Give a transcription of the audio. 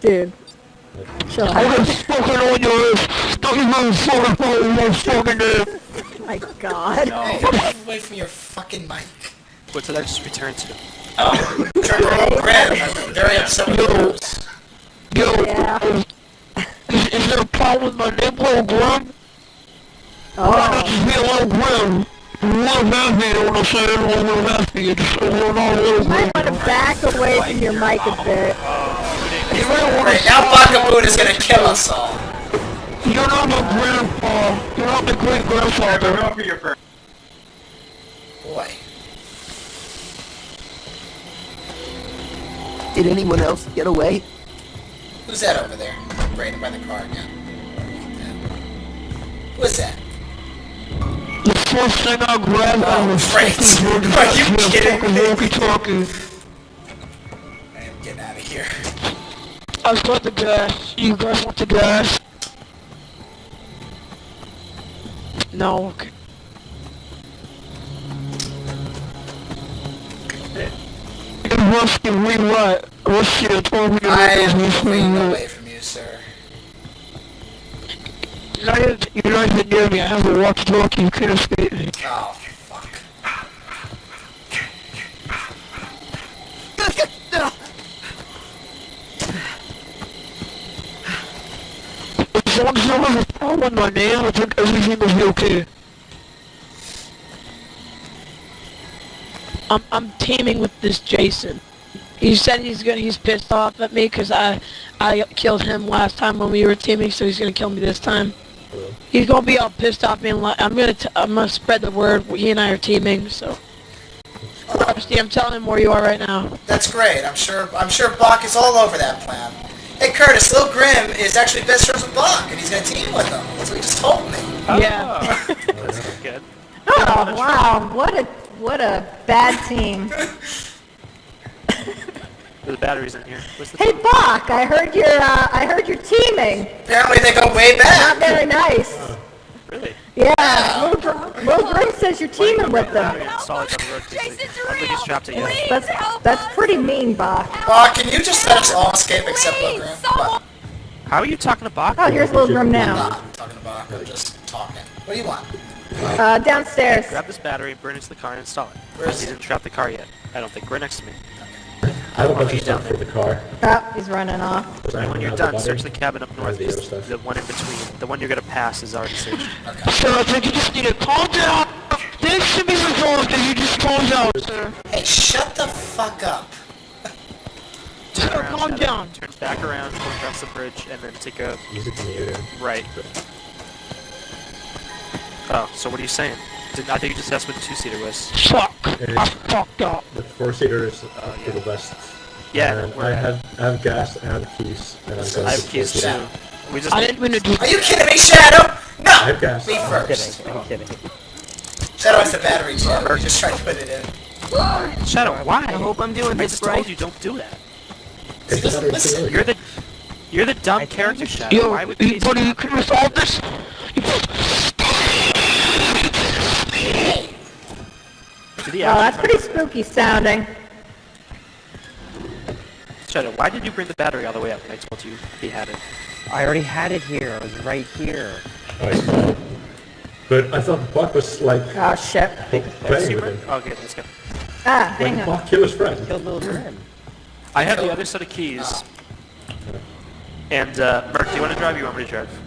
Dude. Chill I out. was fucking on your ass. Don't even fucking phone my fucking name. My god. Hey, move away from your fucking mic. What did oh, I just return to? Oh, Trevor Graham, I'm very upset with those. Yo, Yeah. is, is there a problem with my name, little Grim? Oh. Just be a little Grim. Little happy, you know what I'm saying? A little happy. It's a little, not a little You might want to back away from your mic a bit. You might want now Bakaboon is gonna kill us all. You're not my grandpa. You're not my great grandfather. Boy. Did anyone else get away? Who's that over there? Right by the car again. Who is that? The first thing I grabbed out Oh, of the Frank. fucking Are you walkie-talkie, kidding fucking me? walkie-talkie. I've got the gas. You guys want the gas? No, okay. Hey, Rusty, we what? Rusty told me to I am moving away from you, sir. You're not even near me. I have a walkie-talkie. You can't escape me. Oh, fuck. As long as you don't have a problem with I'm I'm teaming with this Jason. He said he's gonna he's pissed off at me because I I killed him last time when we were teaming, so he's gonna kill me this time. He's gonna be all pissed off, being like, I'm gonna t- I'm gonna spread the word. He and I are teaming, so. Rusty, I'm telling him where you are right now. That's great. I'm sure I'm sure Bach is all over that plan. Hey Curtis, Lil Grim is actually best friends with Bach, and he's gonna team with him. That's what he just told me. Yeah. That's good. Oh, wow. What a, what a bad team. The batteries in here. What's the Hey, Bach, I heard you're, uh, I heard you're teaming. Apparently they go way back. Not very nice. Really? Yeah, Lil Grim says you're teaming with them. installed on the road. I don't he's trapped it yet. That's, that's pretty mean, Bach. Bach, can you just let us all escape except Lil Grim? How are you talking to Bach? Oh, here's Lil Grim I'm now. not talking to Bach, I'm just talking. What do you want? Uh, downstairs. Grab this battery, burn it into the car, and install it. Where is he it? didn't trap the car yet. I don't think. We're next to me. I have a bunch of stuff for the car. Oh, he's running off. Because When you're done, the search the cabin up north. the other stuff. The one in between, the one you're gonna pass is already searched. Sir, I think you just need to calm down. This should be resolved if you just calm down, sir. Hey, shut the fuck up. Turn Sir, around, calm Shadow. down. Turn back around, go across the bridge, and then take a Use it to mute right. Oh, so what are you saying? Did, I think you just asked what the two-seater was. Fuck. I is- fucked up. The four seater is uh, to the west. Yeah, And I have I have gas and keys. And I'm going I to have keys too. four-seater. We just I didn't mean to do Are you kidding me, Shadow? I No! have gas. Me first. I'm kidding. Shadow has the battery too. We just tried to put it in. Shadow. Why? I hope I'm doing I this just right. told you don't do that. It's doesn't listen. You're the you're the dumb I character, Shadow. Yo, Why would you, you buddy, you can resolve this? To the Oh, that's pretty spooky sounding. Shadow, why did you bring the battery all the way up when I told you he had it? I already had it here. It was right here. Alright, fine. But I thought Buck was like Oh, shit. playing with him. Okay, let's go. Ah, hang Like on. Buck killed his friend. Killed Lil Grim. I have the other set of keys. And, uh, Merc, do you want to drive or you want me to drive?